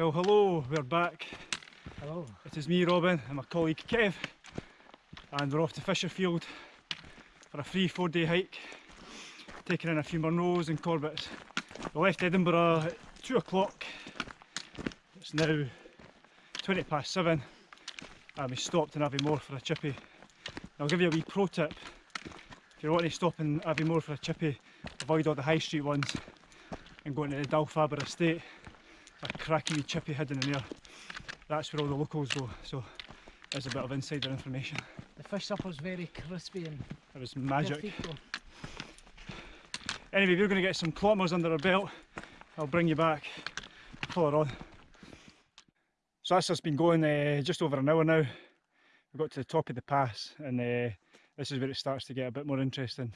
Well, hello, we're back. Hello. It is me, Robin, and my colleague Kev, and we're off to Fisherfield for a free four day hike, taking in a few Munros and Corbetts. We left Edinburgh at 2 o'clock, it's now 20 past 7, and we stopped in Aviemore for a chippy. I'll give you a wee pro tip, if you're wanting to stop in Aviemore for a chippy, avoid all the high street ones and go into the Dalfaber estate, a cracking wee chippy hidden in there that's where all the locals go. So there's a bit of insider information. The fish supper's very crispy and It was magic. perfecto. Anyway, we're going to get some kilometres under our belt. I'll bring you back. Pull her on. So that's just been going uh, just over an hour now. We've got to the top of the pass and uh, this is where it starts to get a bit more interesting.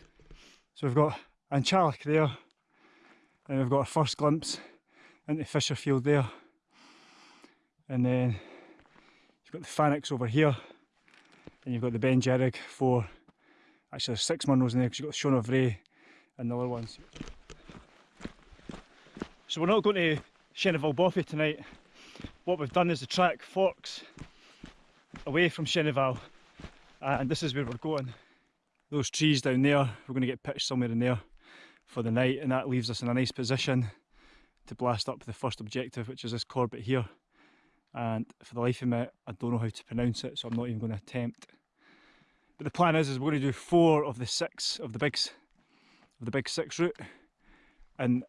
So we've got An Teallach there and we've got our first glimpse into Fisherfield there. And then you've got the Phoenix over here and you've got the Ben Jerrig four. Actually there's six Munros in there because you've got Sean of Ray and the other ones. So we're not going to Shenavall bothy tonight. What we've done is the track forks away from Shenavall uh, and this is where we're going. Those trees down there, we're going to get pitched somewhere in there for the night and that leaves us in a nice position to blast up the first objective which is this Corbett here and for the life of me I don't know how to pronounce it so I'm not even going to attempt. But the plan is, is we're going to do four of the six of the bigs of the big six route and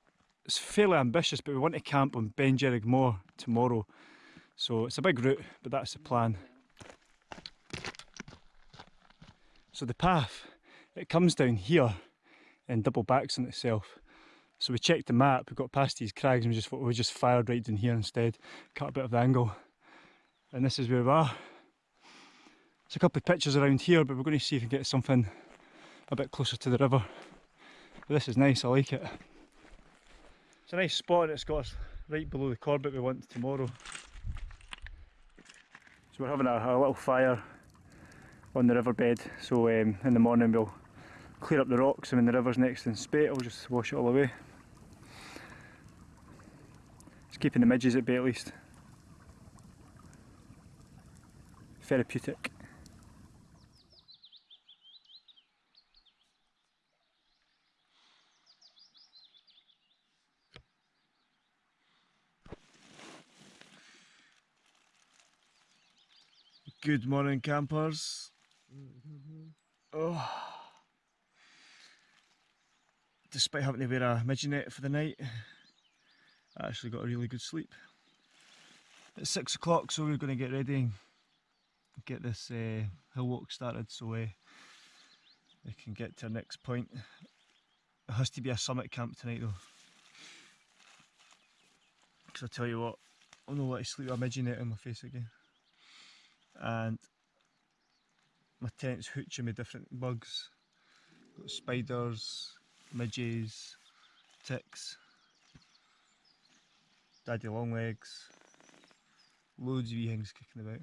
it's fairly ambitious but we want to camp on Beinn Dearg Mor tomorrow so it's a big route but that's the plan. So the path it comes down here and double backs on itself so we checked the map, we got past these crags and we just thought we just fired right down here instead, cut a bit of the angle. And this is where we are. There's a couple of pictures around here, but we're going to see if we can get something a bit closer to the river. But this is nice, I like it. It's a nice spot and it's got us right below the Corbett we want tomorrow. So we're having a, a little fire on the riverbed, so um, in the morning we'll clear up the rocks and when the river's next in spate I'll just wash it all away. It's keeping the midges at bay at least. Therapeutic. Good morning campers. Oh. Despite having to wear a midget net for the night, I actually got a really good sleep. It's six o'clock, so we're going to get ready get this uh, hill walk started so uh, we can get to our next point. It has to be a summit camp tonight though. Because I tell you what, I'll not let to sleep a midget net on my face again. And my tent's hooching with different bugs. Got spiders, midges, ticks, daddy longlegs, loads of wee things kicking about.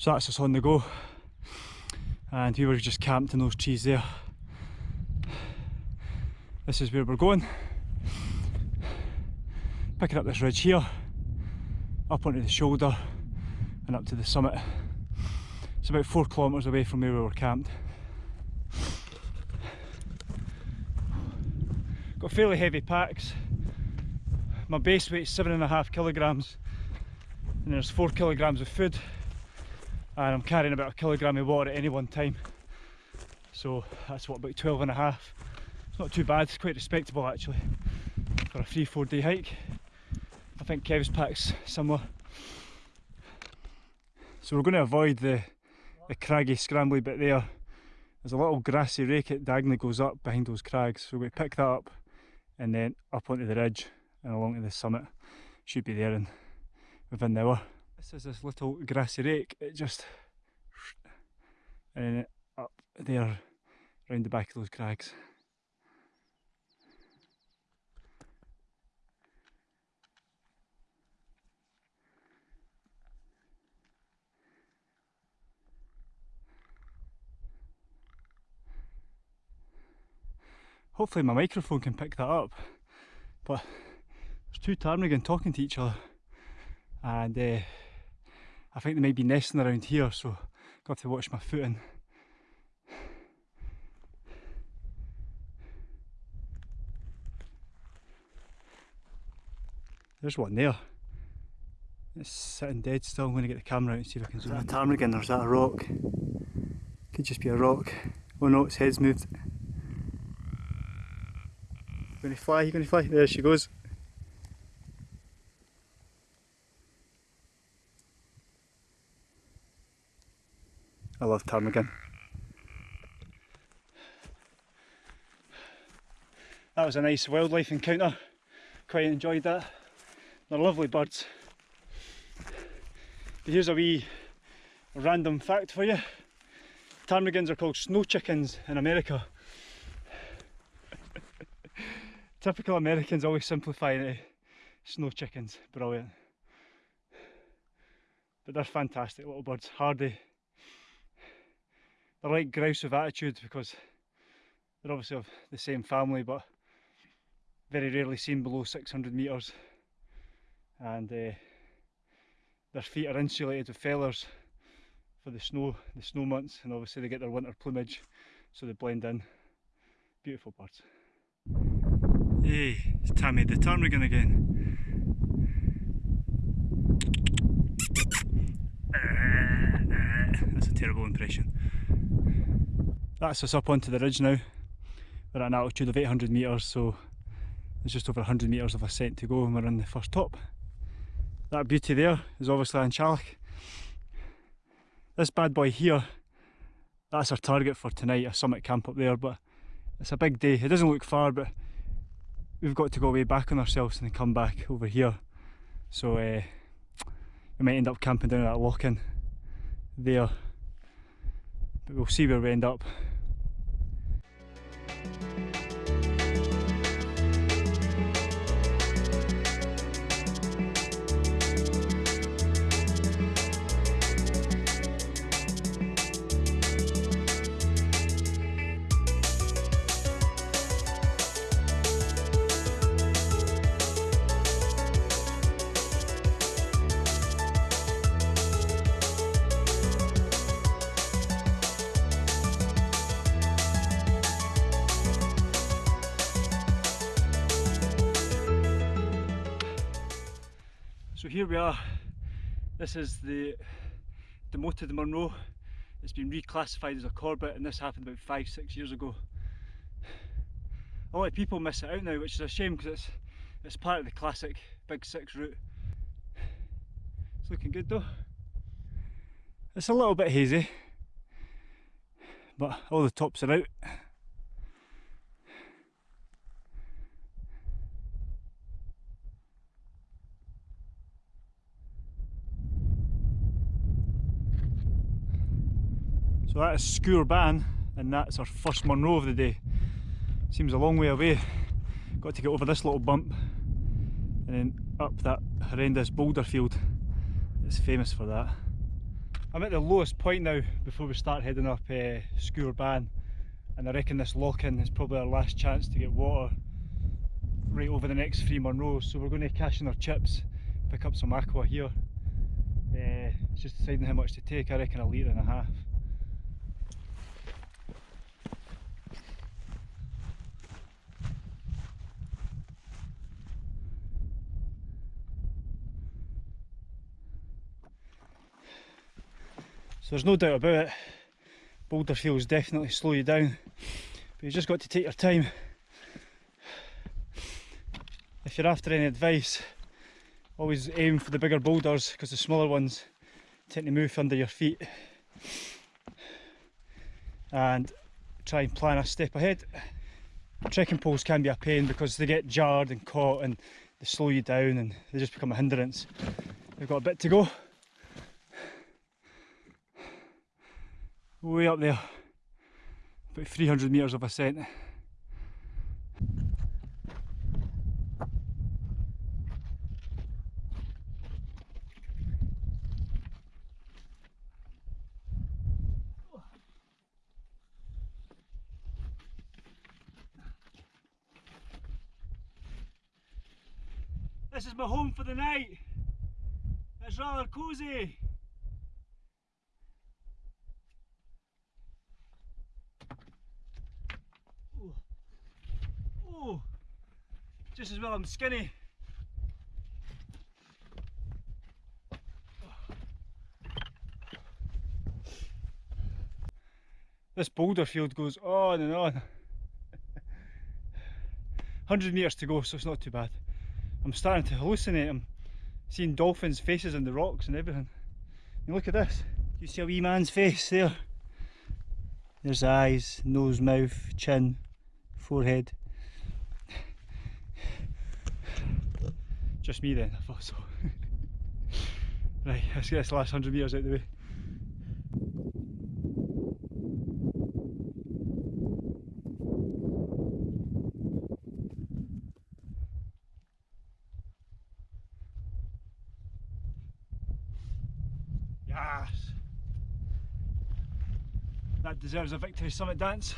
So that's us on the go. And we were just camped in those trees there. This is where we're going. Picking up this ridge here, up onto the shoulder and up to the summit. It's about four kilometres away from where we were camped. Got fairly heavy packs. My base weight's seven and a half kilograms and there's four kilograms of food and I'm carrying about a kilogram of water at any one time. So that's what about 12 and a half. It's not too bad it's quite respectable actually for a three four day hike. I think Kev's pack's similar so we're going to avoid the the craggy scrambly bit there. There's a little grassy rake that diagonally goes up behind those crags. So to pick that up and then up onto the ridge and along to the summit. Should be there in within the hour this is this little grassy rake, it just and then up there round the back of those crags. Hopefully my microphone can pick that up. But there's two ptarmigan talking to each other and uh, I think they might be nesting around here so got to watch my footing. There's one there. It's sitting dead still. I'm going to get the camera out and see if I can zoom in. Is that a ptarmigan or is that a rock? Could just be a rock. Oh no, its head's moved. Going to fly? You going to fly? There she goes. I love ptarmigan. That was a nice wildlife encounter. Quite enjoyed that. They're lovely birds. But here's a wee random fact for you. Ptarmigans are called snow chickens in America. Typical Americans always simplify it snow chickens. Brilliant. But they're fantastic little birds, hardy. They're like grouse with attitude because they're obviously of the same family but very rarely seen below 600 metres and uh, their feet are insulated with feathers for the snow, the snow months and obviously they get their winter plumage so they blend in. Beautiful birds. Hey, it's Tammy the ptarmigan again. That's a terrible impression. That's us up onto the ridge now. We're at an altitude of 800 metres so there's just over 100 metres of ascent to go and we're on the first top. That beauty there is obviously An Teallach. This bad boy here, that's our target for tonight, a summit camp up there, but it's a big day. It doesn't look far, but we've got to go way back on ourselves and come back over here. So uh, we might end up camping down at that lochan there. But we'll see where we end up. So here we are. This is the demoted Munro. It's been reclassified as a Corbett and this happened about five, six years ago. A lot of people miss it out now, which is a shame because it's it's part of the classic Big Six route. It's looking good though. It's a little bit hazy, but all the tops are out. So that is Sgurr Ban and that's our first Munro of the day. Seems a long way away. Got to get over this little bump and then up that horrendous boulder field. It's famous for that. I'm at the lowest point now before we start heading up uh, Sgurr and I reckon this lochan is probably our last chance to get water right over the next three Munros so we're going to cash in our chips, pick up some aqua here. Uh, it's just deciding how much to take, I reckon a litre and a half. So there's no doubt about it, boulder fields definitely slow you down, but you just got to take your time. If you're after any advice, always aim for the bigger boulders because the smaller ones tend to move under your feet. And try and plan a step ahead. Trekking poles can be a pain because they get jarred and caught and they slow you down and they just become a hindrance. We've got a bit to go. Way up there. About 300 metres of ascent. This is my home for the night. It's rather cosy. Just as well I'm skinny. This boulder field goes on and on. 100 metres to go, so it's not too bad. I'm starting to hallucinate. I'm seeing dolphins' faces in the rocks and everything. And look at this. You see a wee man's face there? There's eyes, nose, mouth, chin, forehead. Just me then, I thought so. right, let's get this last hundred metres out of the way. Yes. That deserves a victory summit dance.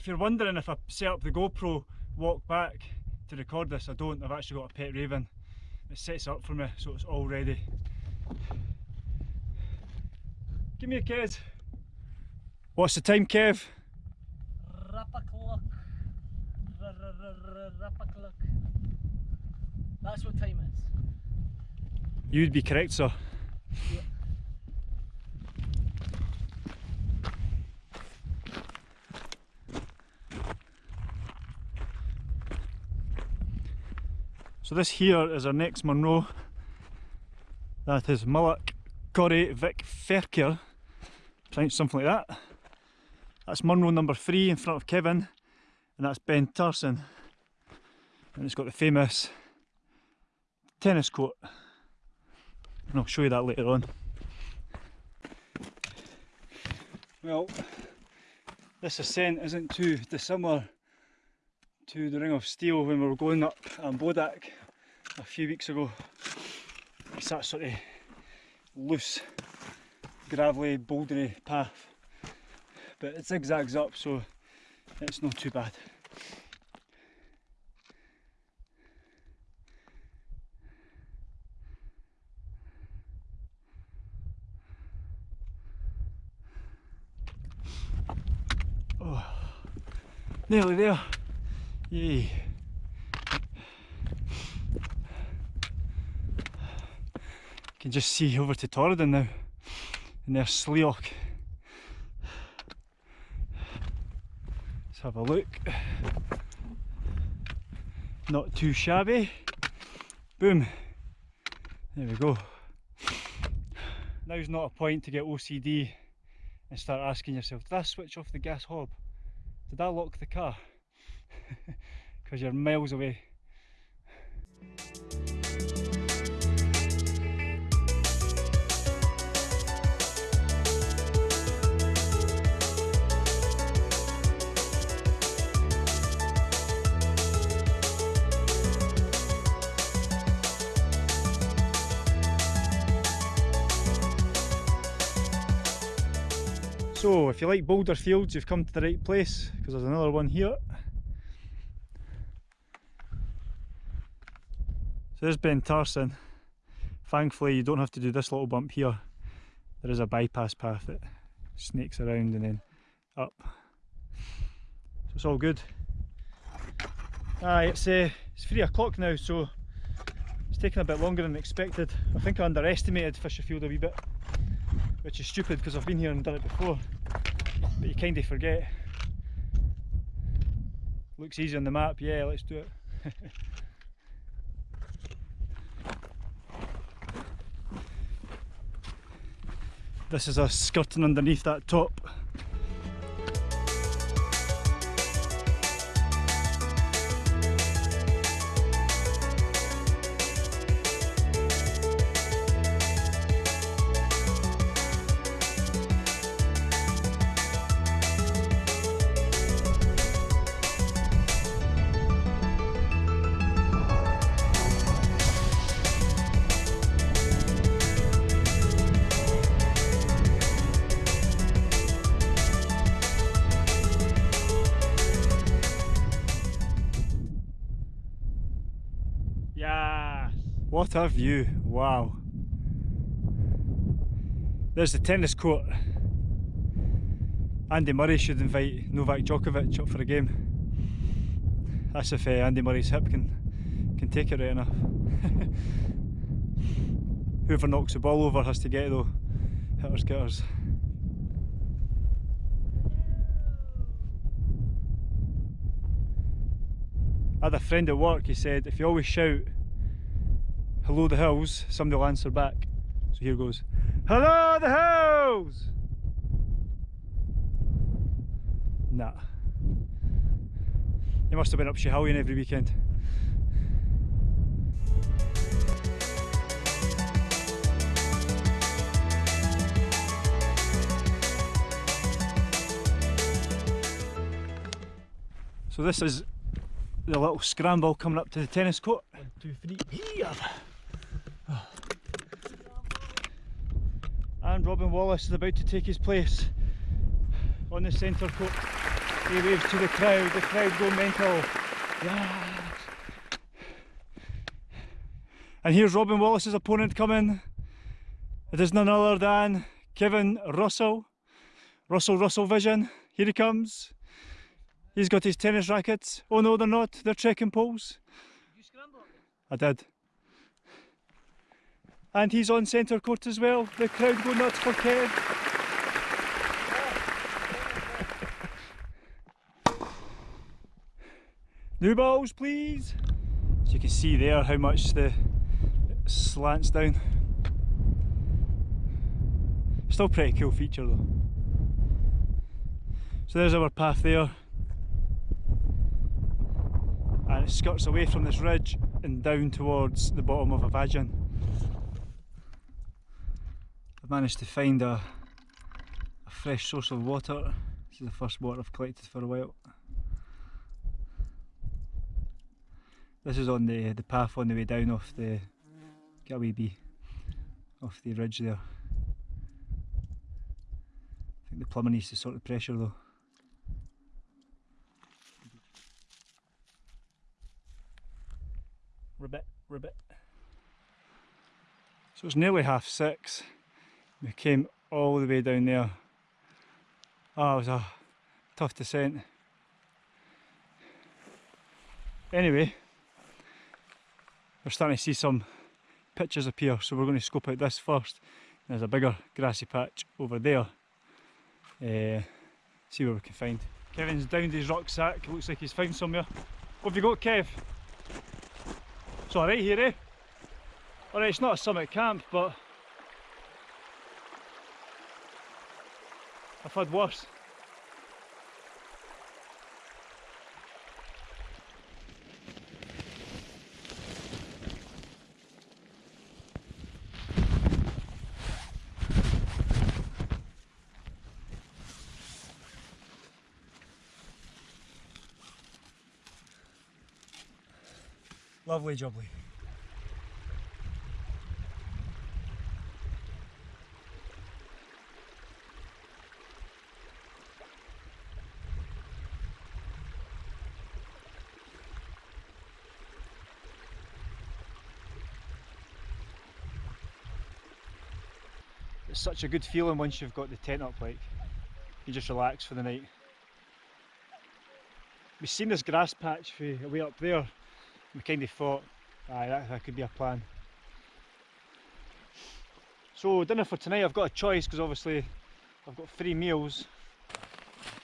If you're wondering if I set up the GoPro walk back to record this, I don't. I've actually got a pet raven that sets up for me so it's all ready. Give me a kid. What's the time, Kev? Rapakluck. Rapakluck. That's what time it is. You'd be correct, sir. So this here is our next Munro. That is Mullach Coire Mhic Fhearchair. Pronounced something like that. That's Munro number three in front of Kevin. And that's Beinn Tarsuinn. And it's got the famous tennis court. And I'll show you that later on. Well, this ascent isn't too dissimilar to the Ring of Steel when we were going up Bodach a few weeks ago. It's that sort of loose, gravelly, bouldery path. But it zigzags up so it's not too bad. Oh, nearly there. Yay. Can just see over to Torridon now. And there's Slioch. Let's have a look. Not too shabby. Boom. There we go. Now's not a point to get OCD and start asking yourself, did I switch off the gas hob? Did I lock the car? Because you're miles away. So if you like boulder fields you've come to the right place because there's another one here. So there's Beinn Tarsuinn. Thankfully you don't have to do this little bump here. There is a bypass path that snakes around and then up. So it's all good. Aye, it's, uh, it's three o'clock now so it's taking a bit longer than expected. I think I underestimated Fisherfield a wee bit which is stupid because I've been here and done it before but you kind of forget looks easy on the map yeah let's do it this is a skirting underneath that top What a view, wow. There's the tennis court. Andy Murray should invite Novak Djokovic up for a game. That's if uh, Andy Murray's hip can can take it right enough. Whoever knocks the ball over has to get it though. Hitters getters. I had a friend at work, he said if you always shout hello the hills, somebody will answer back. So here goes. Hello the hills! Nah. He must have been up Schiehallion every weekend. So this is the little scramble coming up to the tennis court. One, two, three, here. And Robin Wallace is about to take his place on the centre court. He waves to the crowd, the crowd go mental. And here's Robin Wallace's opponent coming. It is none other than Kevin Russell. Russell Russell Vision. Here he comes. He's got his tennis rackets. Oh no, they're not. They're trekking poles. You scramble. I did. And he's on centre court as well. The crowd go nuts for Kev. New balls, please. As you can see there how much the slants down. Still pretty cool feature though. So there's our path there. And it skirts away from this ridge and down towards the bottom of a Vajan. Managed to find a, a fresh source of water. This is the first water I've collected for a while. This is on the, the path on the way down off the wee bee off the ridge there. I think the plumber needs to sort the pressure though. Ribbit, ribbit. So it's nearly half six. We came all the way down there. Oh, it was a tough descent. Anyway, we're starting to see some pitches appear, so we're going to scope out this first. There's a bigger grassy patch over there. Uh, see what we can find. Kevin's downed his rucksack, looks like he's found somewhere. What have you got, Kev? It's alright here, eh? Alright, it's not a summit camp, but I've had worse. Lovely jubbly. Such a good feeling once you've got the tent up like you just relax for the night. We've seen this grass patch way up there we kind of thought, aye, that, that could be a plan. So dinner for tonight, I've got a choice because obviously I've got three meals.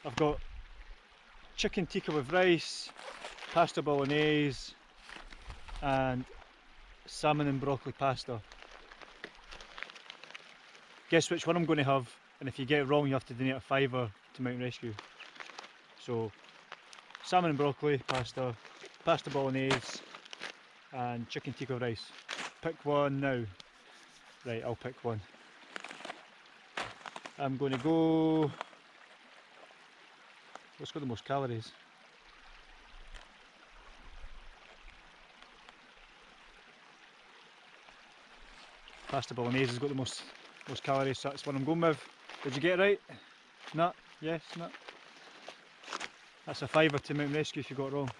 I've got chicken tikka with rice, pasta bolognese, and salmon and broccoli pasta. Guess which one I'm going to have, and if you get it wrong, you have to donate a fiver to Mountain Rescue. So, salmon and broccoli pasta, pasta bolognese and chicken tikka rice. Pick one now. Right, I'll pick one. I'm going to go... What's got the most calories? Pasta bolognese has got the most most calories, so that's what I'm going with. Did you get it right? No? Yes? No? That's a fiver to Mountain Rescue if you got it wrong.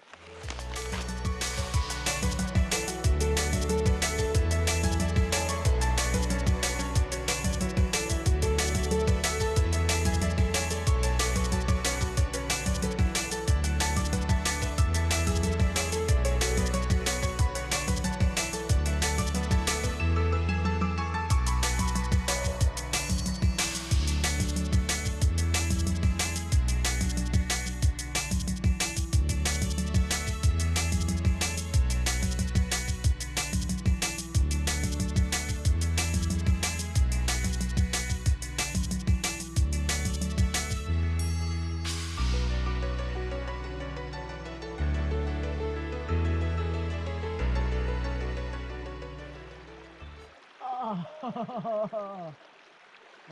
I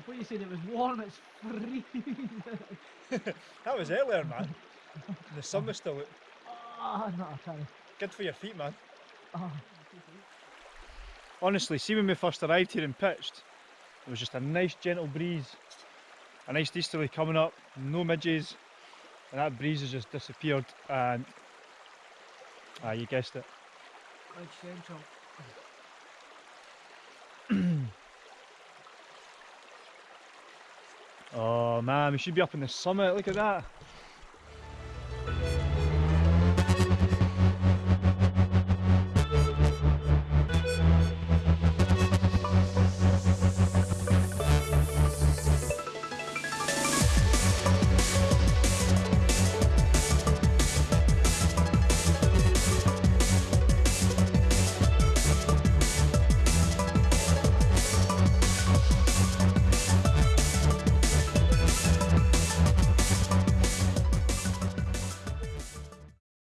thought you said it was warm, it's freezing. That was earlier, man. the sun was still out. Ah, no, I can't. Good for your feet, man. Ah. Honestly, see when we first arrived here and pitched, there was just a nice gentle breeze, a nice easterly coming up, no midges, and that breeze has just disappeared. And ah, you guessed it. Central. Oh man, we should be up in the summit. Look at that.